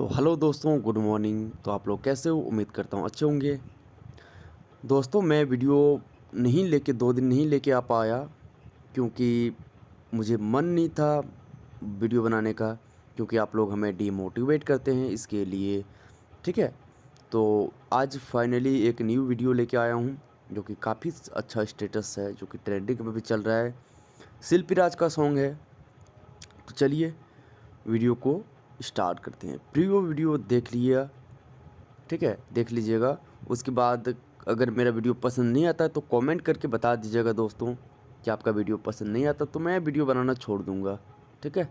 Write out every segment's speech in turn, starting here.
तो हेलो दोस्तों, good morning. तो आप लोग कैसे हो? उम्मीद करता हूँ अच्छे होंगे। दोस्तों, मैं वीडियो नहीं लेके, दो दिन नहीं लेके आ पाया, क्योंकि मुझे मन नहीं था वीडियो बनाने का, क्योंकि आप लोग हमें डीमोटिवेट करते हैं इसके लिए। ठीक है? तो आज फाइनली एक न्यू वीडियो लेके आया हूँ, जो कि काफ़ी अच्छा स्टेटस है, जो कि ट्रेंडिंग में भी चल रहा है। शिल्पी का सॉन्ग है। तो चलिए वीडियो को स्टार्ट करते हैं। प्रीवियो वीडियो देख लिया, ठीक है? देख लीजिएगा। उसके बाद अगर मेरा वीडियो पसंद नहीं आता तो कमेंट करके बता दीजिएगा दोस्तों कि आपका वीडियो पसंद नहीं आता तो मैं वीडियो बनाना छोड़ दूँगा, ठीक है?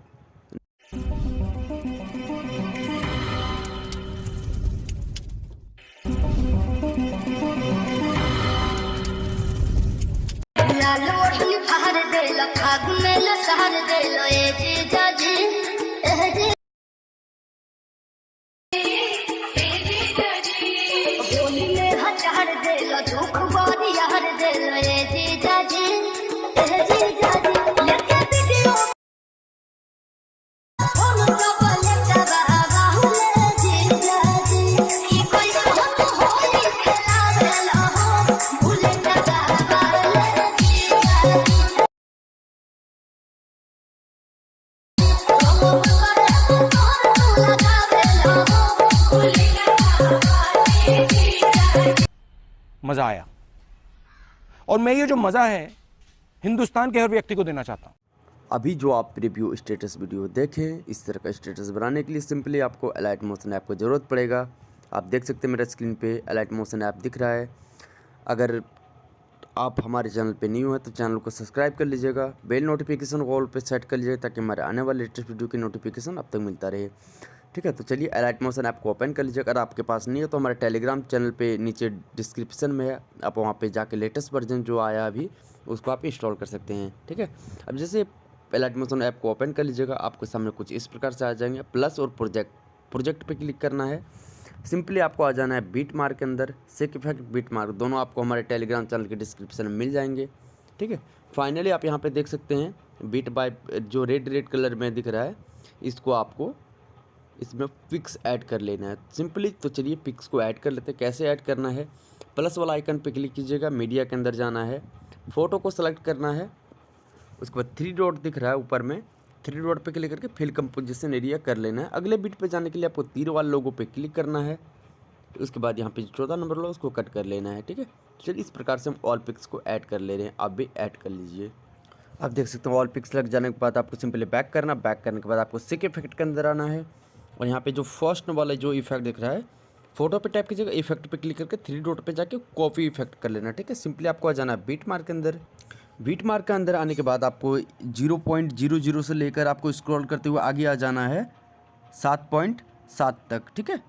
फागुन में दे लो ए जीजा। जी मज़ा आया। और मैं ये जो मज़ा है, हिंदुस्तान के हर व्यक्ति को देना चाहता हूँ। अभी जो आप रिव्यू स्टेटस वीडियो देखें, इस तरह का स्टेटस बनाने के लिए सिंपली आपको अलाइट मोशन ऐप की ज़रूरत पड़ेगा। आप देख सकते हैं मेरा स्क्रीन पे अलाइट मोशन ऐप दिख रहा है। अगर आप हमारे चैनल पे न्यू हैं तो चैनल को सब्सक्राइब कर लीजिएगा, बेल नोटिफिकेशन ऑल पे सेट कर लीजिएगा, ताकि हमारे आने वाले लेटेस्ट वीडियो की नोटिफिकेशन अब तक मिलता रहे। ठीक है तो चलिए अलर्ट मोशन ऐप को ओपन कर लीजिए। अगर आपके पास नहीं है तो हमारे टेलीग्राम चैनल पे नीचे डिस्क्रिप्शन में है। आप वहाँ पे जाके लेटेस्ट वर्जन जो आया अभी, उसको आप इंस्टॉल कर सकते हैं, ठीक है? अब जैसे अलर्ट मोशन ऐप को ओपन कर लीजिएगा, आपके सामने कुछ इस प्रकार से आ जाएँगे। प्लस और प्रोजेक्ट प्रोजेक्ट पर क्लिक करना है। सिंपली आपको आ जाना है बीट मार्क के अंदर। सेक इफ़ेक्ट बीट मार्क दोनों आपको हमारे टेलीग्राम चैनल के डिस्क्रिप्शन में मिल जाएँगे, ठीक है? फाइनली आप यहाँ पे देख सकते हैं बीट बाय जो रेड रेड कलर में दिख रहा है, इसको आपको इसमें पिक्स ऐड कर लेना है। सिंपली तो चलिए पिक्स को ऐड कर लेते हैं। कैसे ऐड करना है? प्लस वाला आइकन पे क्लिक कीजिएगा। मीडिया के अंदर जाना है। फ़ोटो को सेलेक्ट करना है। उसके बाद थ्री डॉट दिख रहा है ऊपर में। थ्री डॉट पे क्लिक करके फिल कंपोजिशन एरिया कर लेना है। अगले बीट पे जाने के लिए आपको तीर वाले लोगों पे क्लिक करना है। उसके बाद यहाँ पे चौदह नंबर लो उसको कट कर लेना है। ठीक है? चलिए इस प्रकार से हम ऑल पिक्स को ऐड कर ले रहे हैं। आप भी ऐड कर लीजिए। आप देख सकते हो ऑल पिक्स लग जाने के बाद आपको सिंपली बैक करना। बैक करने के बाद आपको सिक इफ़ेक्ट के अंदर आना है। और यहाँ पे जो फ़र्स्ट वाला जो इफ़ेक्ट दिख रहा है फ़ोटो पे टाइप कीजिएगा इफ़ेक्ट पे क्लिक करके थ्री डॉट पे जाके कॉपी इफ़ेक्ट कर लेना, ठीक है? सिंपली आपको आ जाना है बीट मार्क के अंदर। बीट मार्क के अंदर आने के बाद आपको ज़ीरो पॉइंट ज़ीरो ज़ीरो से लेकर आपको स्क्रॉल करते हुए आगे आ जाना है सात पॉइंट सात तक, ठीक है?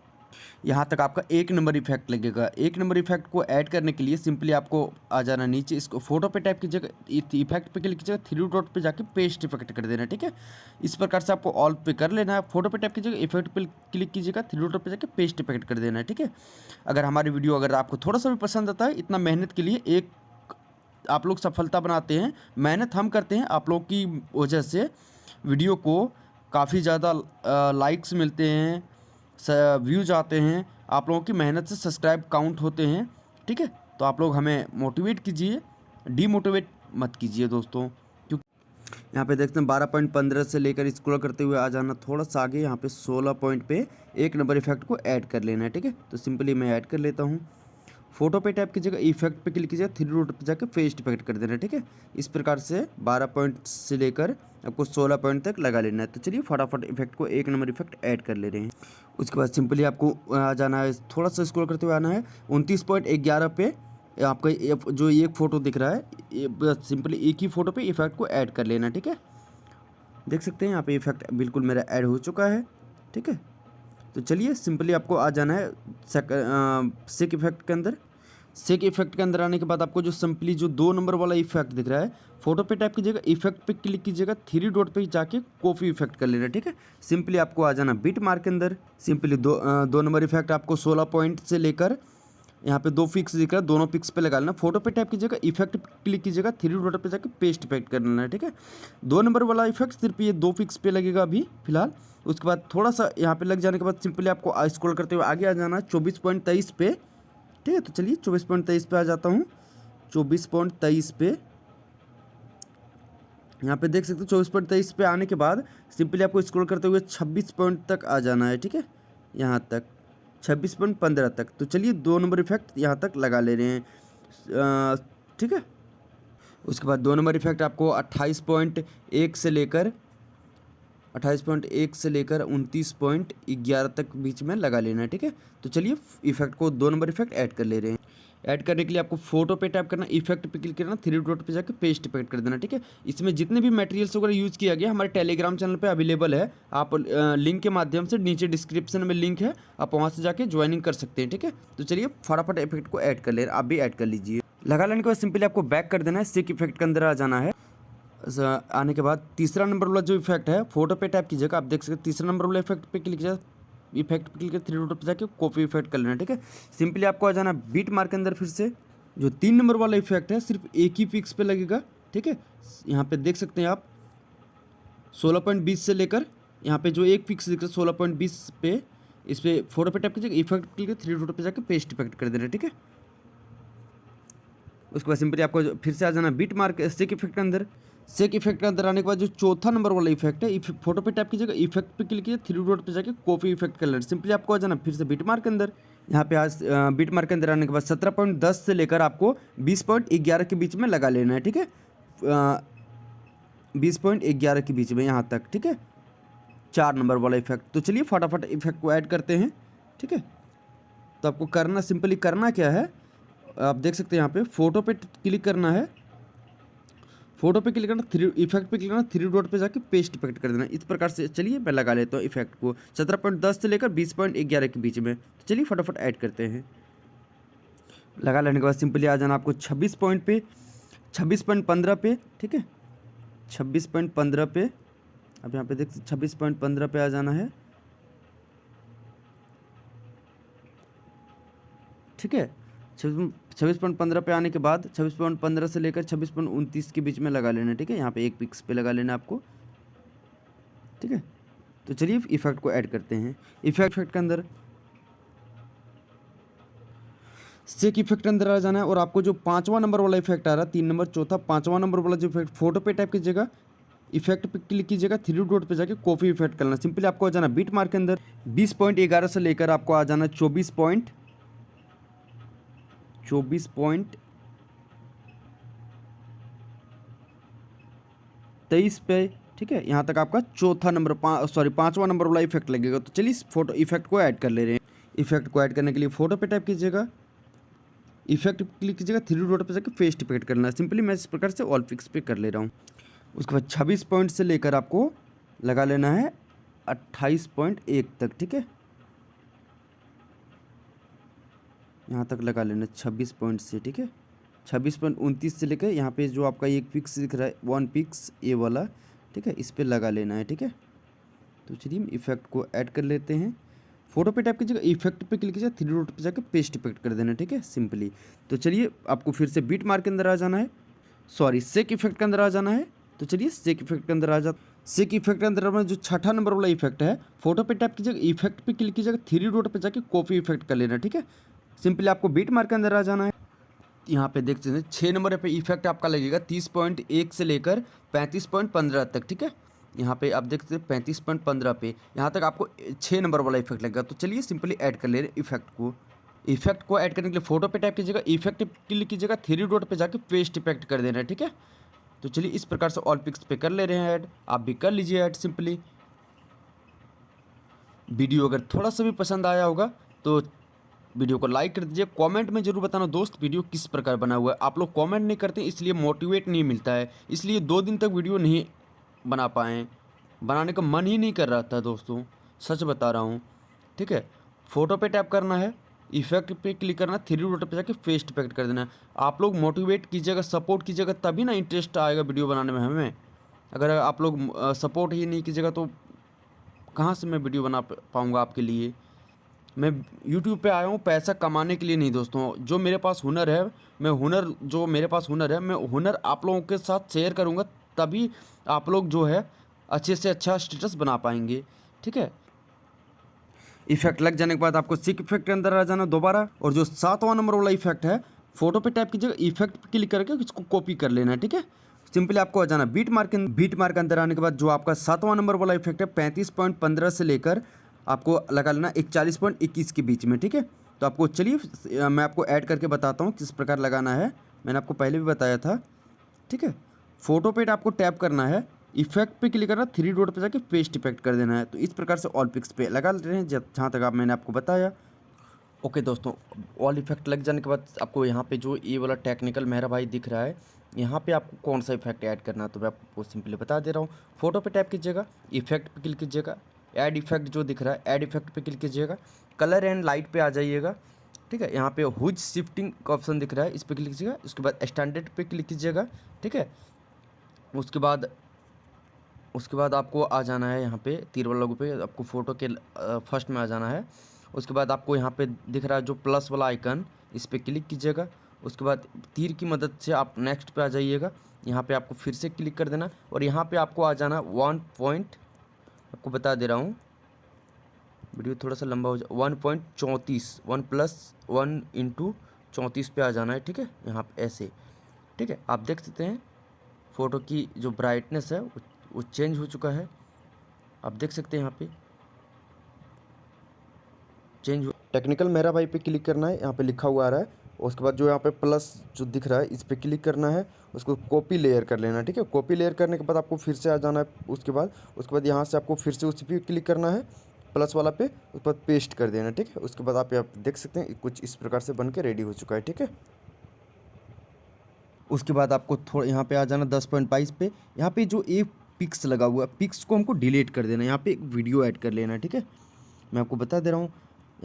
यहाँ तक आपका एक नंबर इफ़ेक्ट लगेगा। एक नंबर इफ़ेक्ट को ऐड करने के लिए सिंपली आपको आ जाना नीचे, इसको फ़ोटो पे टाइप कीजिएगा इफ़ेक्ट पे क्लिक कीजिएगा, थ्री डॉट पे जाके पेस्ट इफ़ेक्ट कर देना, ठीक है? इस प्रकार से आपको ऑल पे कर लेना है, फ़ोटो पे टाइप कीजिएगा, इफ़ेक्ट पे क्लिक कीजिएगा, थ्री डॉट पे जाके पेस्ट इफ़ेक्ट कर देना है, ठीक है? अगर हमारी वीडियो अगर आपको थोड़ा सा भी पसंद आता है, इतना मेहनत के लिए एक आप लोग सफलता बनाते हैं, मेहनत हम करते हैं, आप लोग की वजह से वीडियो को काफ़ी ज़्यादा लाइक्स मिलते हैं व्यूज़ आते हैं, आप लोगों की मेहनत से सब्सक्राइब काउंट होते हैं, ठीक है? तो आप लोग हमें मोटिवेट कीजिए डीमोटिवेट मत कीजिए दोस्तों, क्योंकि यहाँ पे देखते हैं बारह पॉइंट पंद्रह से लेकर स्क्रॉल करते हुए आ जाना थोड़ा सा आगे, यहाँ पे सोलह पॉइंट पे एक नंबर इफ़ेक्ट को ऐड कर लेना है, ठीक है? तो सिंपली मैं ऐड कर लेता हूँ। फ़ोटो पे टाइप कीजिएगा, इफ़ेक्ट पे क्लिक कीजिएगा थ्री डॉट पे जाकर फेस्ट इफ़ेक्ट कर देना, ठीक है? इस प्रकार से 12 पॉइंट से लेकर आपको 16 पॉइंट तक लगा लेना है। तो चलिए फटाफट इफ़ेक्ट को एक नंबर इफ़ेक्ट ऐड कर ले रहे हैं। उसके बाद सिंपली आपको आ जाना है, थोड़ा सा स्क्रॉल करते हुए आना है, उनतीस पॉइंट ग्यारह पे आपका जो एक फ़ोटो दिख रहा है सिंपली एक ही फ़ोटो पे इफ़ेक्ट को ऐड कर लेना, ठीक है? देख सकते हैं, यहाँ पे इफ़ेक्ट बिल्कुल मेरा ऐड हो चुका है, ठीक है? तो चलिए सिंपली आपको आ जाना है सेक इफ़ेक्ट के अंदर। सेक इफ़ेक्ट के अंदर आने के बाद आपको जो सिंपली जो दो नंबर वाला इफ़ेक्ट दिख रहा है फ़ोटो पे टाइप कीजिएगा इफ़ेक्ट पे क्लिक कीजिएगा थ्री डॉट पे जाके कॉफ़ी इफ़ेक्ट कर लेना, ठीक है? सिंपली आपको आ जाना बीट मार्क के अंदर सिंपली दो दो नंबर इफ़ेक्ट आपको सोलह पॉइंट से लेकर यहाँ पे दो पिक्स दिख रहा है, दोनों पिक्स पे लगा लेना फ़ोटो पे टाइप कीजिएगा इफ़ेक्ट क्लिक कीजिएगा थ्री डॉट पे जाके पेस्ट इफ़ेक्ट कर लेना है, ठीक है? दो नंबर वाला इफ़ेक्ट सिर्फ़ ये दो पिक्स पे लगेगा अभी, फ़िलहाल। उसके बाद थोड़ा सा यहाँ पे लग जाने के बाद सिंपली आपको स्क्रॉल करते हुए आगे आ जाना है, चौबीस पॉइंट तेईस पे। ठीक है तो चलिए चौबीस पॉइंट तेईस पे आ जाता हूँ। चौबीस पॉइंट तेईस पे। यहाँ पे देख सकते हो, चौबीस पॉइंट तेईस पे आने के बाद सिंपली आपको स्क्रॉल करते हुए छब्बीस पॉइंट तक आ जाना है, ठीक है? यहाँ तक। छब्बीस पॉइंट पंद्रह तक। तो चलिए दो नंबर इफ़ेक्ट यहाँ तक लगा ले रहे हैं। ठीक है? उसके बाद दो नंबर इफ़ेक्ट आपको अट्ठाईस पॉइंट एक से लेकर, अट्ठाईस पॉइंट एक से लेकर उनतीस पॉइंट ग्यारह तक बीच में लगा लेना है, ठीक है? तो चलिए इफ़ेक्ट को दो नंबर इफ़ेक्ट ऐड कर ले रहे हैं। ऐड करने के लिए आपको फ़ोटो पे टैप करना इफ़ेक्ट पे क्लिक करना थ्री डॉट पे जाकर पेस्ट इफ़ेक्ट कर देना, ठीक है? इसमें जितने भी मटेरियल्स वगैरह यूज़ किया गया, हमारे टेलीग्राम चैनल पे अवेलेबल है। आप लिंक के माध्यम से नीचे डिस्क्रिप्शन में लिंक है, आप वहाँ से जाके ज्वाइनिंग कर सकते हैं, ठीक है? तो चलिए, फटाफट इफ़ेक्ट को ऐड कर ले, आप भी ऐड कर लीजिए। लगा लेने के बाद सिंपली आपको बैक कर देना है सिक इफ़ेक्ट के अंदर आ जाना है। आने के बाद तीसरा नंबर वाला जो इफ़ेक्ट है फ़ोटो पे टैप कीजिएगा, आप देख सकते हैं, तीसरा नंबर वाला इफ़ेक्ट पे क्लिक कीजिए इफ़ेक्ट पे क्लिक थ्री डॉट पर जाके कॉपी इफ़ेक्ट कर लेना, ठीक है? सिंपली आपको आ जाना बीट मार्क के अंदर फिर से, जो तीन नंबर वाला इफ़ेक्ट है, सिर्फ़ एक ही पिक्स पे लगेगा, ठीक है? यहाँ पे देख सकते हैं आप, सोलह पॉइंट बीस से लेकर, यहाँ पे जो एक पिक्स दिख रहा है, सोलह पॉइंट बीस पे, इस पर फ़ोटो पे टैप कीजिएगा इफ़ेक्ट क्लिक थ्री डॉट पे जाकर पेस्ट इफ़ेक्ट कर देना, ठीक है? उसके बाद सिंपली आपको फिर से आ जाना बीट मार्क सेक इफ़ेक्ट के अंदर सेक इफ़ेक्ट के अंदर आने के बाद जो चौथा नंबर वाला इफ़ेक्ट है फ़ोटो पे टैप कीजिएगा इफ़ेक्ट पे क्लिक कीजिए थ्री डॉट पे जाके कॉपी इफ़ेक्ट कर लेना सिंपली आपको आ जाना, फिर से बीट मार्क के अंदर। यहाँ पे आज बीट मार्क के अंदर आने के बाद सत्रह पॉइंट दस से लेकर आपको बीस पॉइंट ग्यारह के बीच में लगा लेना है, ठीक है? बीस पॉइंट ग्यारह के बीच में यहाँ तक, ठीक है? चार नंबर वाला इफ़ेक्ट तो चलिए फटाफट इफ़ेक्ट को ऐड करते हैं, ठीक है? तो आपको करना सिंपली करना क्या है? आप देख सकते हैं यहाँ पे फ़ोटो पे क्लिक करना है। फ़ोटो पे क्लिक करना, थ्री इफ़ेक्ट पे क्लिक करना थ्री डॉट पे जाके पेस्ट इफ़ेक्ट कर देना। इस प्रकार से चलिए, मैं लगा लेता हूँ इफ़ेक्ट को। सत्रह पॉइंट दस से लेकर बीस पॉइंट ग्यारह के बीच में। तो चलिए फटाफट ऐड करते हैं। लगा लेने के बाद सिंपली आ जाना आपको छब्बीस पॉइंट पे, छब्बीस पॉइंट पंद्रह पे, ठीक है? छब्बीस पॉइंट पंद्रह पे, अब यहाँ पे देख, छब्बीस पॉइंट पंद्रह पे आ जाना है। ठीक है? छब्बीस पॉइंट पंद्रह पे आने के बाद छब्बीस पॉइंट पंद्रह से लेकर छब्बीस पॉइंट उनतीस के बीच में लगा लेना, ठीक है? यहाँ पे एक पिक्स पे लगा लेना आपको। ठीक है? तो चलिए इफ़ेक्ट को ऐड करते हैं। इफ़ेक्ट इफ़ेक्ट के अंदर सेक इफ़ेक्ट अंदर आ जाना है और आपको जो पांचवा नंबर वाला इफ़ेक्ट आ रहा है, तीन नंबर, चौथा, पांचवा नंबर वाला जो इफ़ेक्ट फ़ोटो पे टाइप कीजिएगा इफ़ेक्ट पे क्लिक कीजिएगा थ्री डॉट पे जाके कॉफ़ी इफ़ेक्ट करना। सिंपली आपको आ जाना बीट मार्क के अंदर, बीस पॉइंट ग्यारह से लेकर आपको आ जाना चौबीस पॉइंट चौबीस पॉइंट तेईस पे, ठीक है? यहाँ तक आपका चौथा नंबर सॉरी पांचवा नंबर वाला इफ़ेक्ट लगेगा। तो चलिए इस फ़ोटो इफ़ेक्ट को ऐड कर ले रहे हैं। इफ़ेक्ट को ऐड करने के लिए फ़ोटो पे टाइप कीजिएगा। इफ़ेक्ट क्लिक कीजिएगा थ्री डॉट पे जाकर फेस्ट इफ़ेक्ट करना है। सिंपली मैं इस प्रकार से ऑल फिक्स पे कर ले रहा हूँ। उसके बाद छब्बीस पॉइंट से लेकर आपको लगा लेना है अट्ठाईस पॉइंट एक तक, ठीक है? यहाँ तक लगा लेना छब्बीस पॉइंट से, ठीक है? छब्बीस पॉइंट उनतीस से लेकर यहाँ पे जो आपका एक पिक्स दिख रहा है, वन पिक्स ए वाला, ठीक है? इस पर लगा लेना है, ठीक है? तो चलिए हम इफ़ेक्ट को ऐड कर लेते हैं। फ़ोटो पे टाइप कीजिएगा इफ़ेक्ट पे क्लिक कीजिए थ्री डॉट पे जाकर पेस्ट इफ़ेक्ट कर देना, ठीक है? सिंपली तो चलिए, आपको फिर से बीट मार्क के अंदर आ जाना है। सॉरी सेक इफ़ेक्ट के अंदर आ जाना है। तो चलिए सेक इफ़ेक्ट के अंदर आ जा सेक इफ़ेक्ट के अंदर अपना जो छठा नंबर वाला इफ़ेक्ट है फ़ोटो पे टाइप कीजिएगा इफ़ेक्ट पे क्लिक कीजिएगा थ्री डॉट पे जाके कॉपी इफ़ेक्ट कर लेना, ठीक है? सिंपली आपको बीट मार्क के अंदर आ जाना है। यहाँ पे देख सकते हैं छः नंबर पे इफ़ेक्ट आपका लगेगा, तीस पॉइंट एक से लेकर पैंतीस पॉइंट पंद्रह तक, ठीक है? यहाँ पे आप देख सकते हैं, पैंतीस पॉइंट पंद्रह पे, यहाँ तक आपको छः नंबर वाला इफ़ेक्ट लगेगा। तो चलिए सिंपली ऐड कर ले रहे इफ़ेक्ट को। इफ़ेक्ट को ऐड करने के लिए फ़ोटो पे टाइप कीजिएगा इफ़ेक्ट क्लिक कीजिएगा थ्री डॉट पे जाके पेस्ट इफ़ेक्ट कर देना है, ठीक है? तो चलिए इस प्रकार से ऑल पिक्स पे कर ले रहे हैं ऐड आप भी कर लीजिए ऐड सिंपली वीडियो अगर थोड़ा सा भी पसंद आया होगा तो वीडियो को लाइक कर दीजिए, कमेंट में ज़रूर बताना दोस्त, वीडियो किस प्रकार बना हुआ है। आप लोग कमेंट नहीं करते, इसलिए मोटिवेट नहीं मिलता है। इसलिए दो दिन तक वीडियो नहीं बना पाए, बनाने का मन ही नहीं कर रहा था दोस्तों, सच बता रहा हूँ, ठीक है? फ़ोटो पे टैप करना है, इफ़ेक्ट पे क्लिक करना थ्री डॉट पे जाके फेस्ट इफ़ेक्ट कर देना आप लोग मोटिवेट कीजिएगा सपोर्ट कीजिएगा, तभी ना इंटरेस्ट आएगा वीडियो बनाने में हमें। अगर आप लोग सपोर्ट ही नहीं कीजिएगा तो कहाँ से मैं वीडियो बना पाऊँगा आपके लिए? मैं यूट्यूब पे आया हूँ, पैसा कमाने के लिए नहीं दोस्तों। जो मेरे पास हुनर है, मैं हुनर, जो मेरे पास हुनर है, मैं हुनर आप लोगों के साथ शेयर करूँगा, तभी आप लोग जो है अच्छे से अच्छा स्टेटस बना पाएँगे। ठीक है? इफ़ेक्ट लग जाने के बाद आपको सिक इफ़ेक्ट के अंदर आ जाना दोबारा, और जो सातवां नंबर वाला इफ़ेक्ट है फ़ोटो पे टाइप कीजिएगा इफ़ेक्ट पे क्लिक करके इसको कॉपी कर लेना है ठीक है? सिंपली आपको आ जाना बीट मार्क बीट मार्क अंदर आने के बाद जो आपका सातवां नंबर वाला इफ़ेक्ट है, पैंतीस पॉइंट पंद्रह से लेकर आपको लगा लेना इकचालीस पॉइंट इक्कीस के बीच में, ठीक है? तो आपको चलिए मैं आपको ऐड करके बताता हूँ किस प्रकार लगाना है। मैंने आपको पहले भी बताया था, ठीक है? फ़ोटो पे आपको टैप करना है, इफ़ेक्ट पे क्लिक करना, थ्री डॉट पे जाके पेस्ट इफ़ेक्ट कर देना है। तो इस प्रकार से ऑल पिक्स पे लगा ले रहे हैं जहाँ तक आप, मैंने आपको बताया। ओके दोस्तों, ऑल इफ़ेक्ट लग जाने के बाद आपको यहाँ पे जो ये वाला टेक्निकल मेहरा भाई दिख रहा है, यहाँ पे आपको कौन सा इफ़ेक्ट ऐड करना है तो मैं आपको सिंपली बता दे रहा हूँ। फ़ोटो पे टैप कीजिएगा, इफ़ेक्ट पे क्लिक कीजिएगा ऐड इफ़ेक्ट जो दिख रहा है ऐड इफ़ेक्ट पे क्लिक कीजिएगा। कलर एंड लाइट पे आ जाइएगा। ठीक है, यहाँ पे हुज शिफ्टिंग का ऑप्शन दिख रहा है, इस पर क्लिक कीजिएगा। उसके बाद स्टैंडर्ड पे क्लिक कीजिएगा। ठीक है? उसके बाद उसके बाद आपको आ जाना है यहाँ पे तीर वाला लोगों पे। आपको फ़ोटो के फ़र्स्ट में आ जाना है। उसके बाद आपको यहाँ पे दिख रहा है जो प्लस वाला आइकन इस पर क्लिक कीजिएगा। उसके बाद तीर की मदद से आप नेक्स्ट पे आ जाइएगा। यहाँ पे आपको फिर से क्लिक कर देना। और यहाँ पे आपको आ जाना वन पॉइंट आपको बता दे रहा हूँ। वीडियो थोड़ा सा लंबा हो जाए वन पॉइंट चौंतीस, वन प्लस वन इंटू चौंतीस पे आ जाना है, ठीक है? यहाँ पे ऐसे, ठीक है? आप देख सकते हैं, फ़ोटो की जो ब्राइटनेस है, वो चेंज हो चुका है। आप देख सकते हैं यहाँ पे चेंज हो टेक्निकल मेरा भाई पे क्लिक करना है, यहाँ पे लिखा हुआ आ रहा है उसके बाद जो यहाँ पे प्लस जो दिख रहा है, इस पर क्लिक करना है, उसको कॉपी लेयर कर लेना है, ठीक है? कॉपी लेयर करने के बाद आपको फिर से आ जाना है उसके बाद उसके बाद यहाँ से आपको फिर से उस पर क्लिक करना है प्लस वाला पे उस पर पेस्ट कर देना, ठीक है? उसके बाद आप यहाँ देख सकते हैं, कुछ इस प्रकार से बन के रेडी हो चुका है, ठीक है? उसके बाद आपको थोड़ा यहाँ पे आ जाना दस पॉइंट बाईस पे। यहाँ पे जो एक पिक्स लगा हुआ है पिक्स को हमको डिलीट कर देना है, यहाँ पे एक वीडियो ऐड कर लेना है, ठीक है? मैं आपको बता दे रहा हूँ,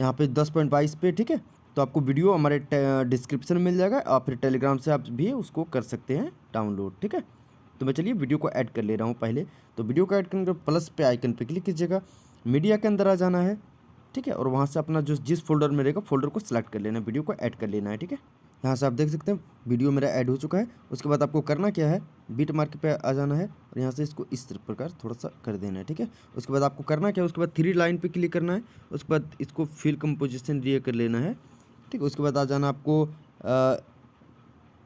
यहाँ पे दस पॉइंट बाईस पे, ठीक है? तो आपको वीडियो हमारे डिस्क्रिप्शन में मिल जाएगा और फिर टेलीग्राम से आप भी उसको कर सकते हैं डाउनलोड ठीक है? तो मैं चलिए वीडियो को ऐड कर ले रहा हूँ पहले। तो वीडियो को ऐड करने के प्लस पे आइकन पे क्लिक कीजिएगा। मीडिया के अंदर आ जाना है, ठीक है? और वहाँ से अपना जो, जिस फोल्डर में रहेगा फोल्डर को सिलेक्ट कर लेना है, वीडियो को ऐड कर लेना है, ठीक है? यहाँ से आप देख सकते हैं, वीडियो मेरा ऐड हो चुका है। उसके बाद आपको करना क्या है बीट मार्क पे आ जाना है और यहाँ से इसको इस प्रकार थोड़ा सा कर देना है, ठीक है? उसके बाद आपको करना क्या है, उसके बाद थ्री लाइन पे क्लिक करना है, उसके बाद इसको फिल कंपोजिशन दिए कर लेना है। ठीक है, उसके बाद आ जाना आपको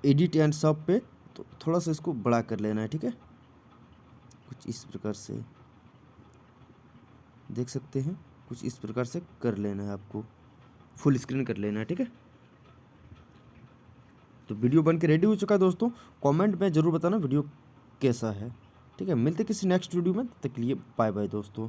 एडिट एंड सब पे तो थोड़ा सा इसको बड़ा कर लेना है, ठीक है? कुछ इस प्रकार से, देख सकते हैं, कुछ इस प्रकार से कर लेना है आपको फुल स्क्रीन कर लेना है, ठीक है? तो वीडियो बन के रेडी हो चुका है दोस्तों कमेंट में ज़रूर बताना वीडियो कैसा है, ठीक है? मिलते किसी नेक्स्ट वीडियो में, तब तक के लिए बाय बाय दोस्तों।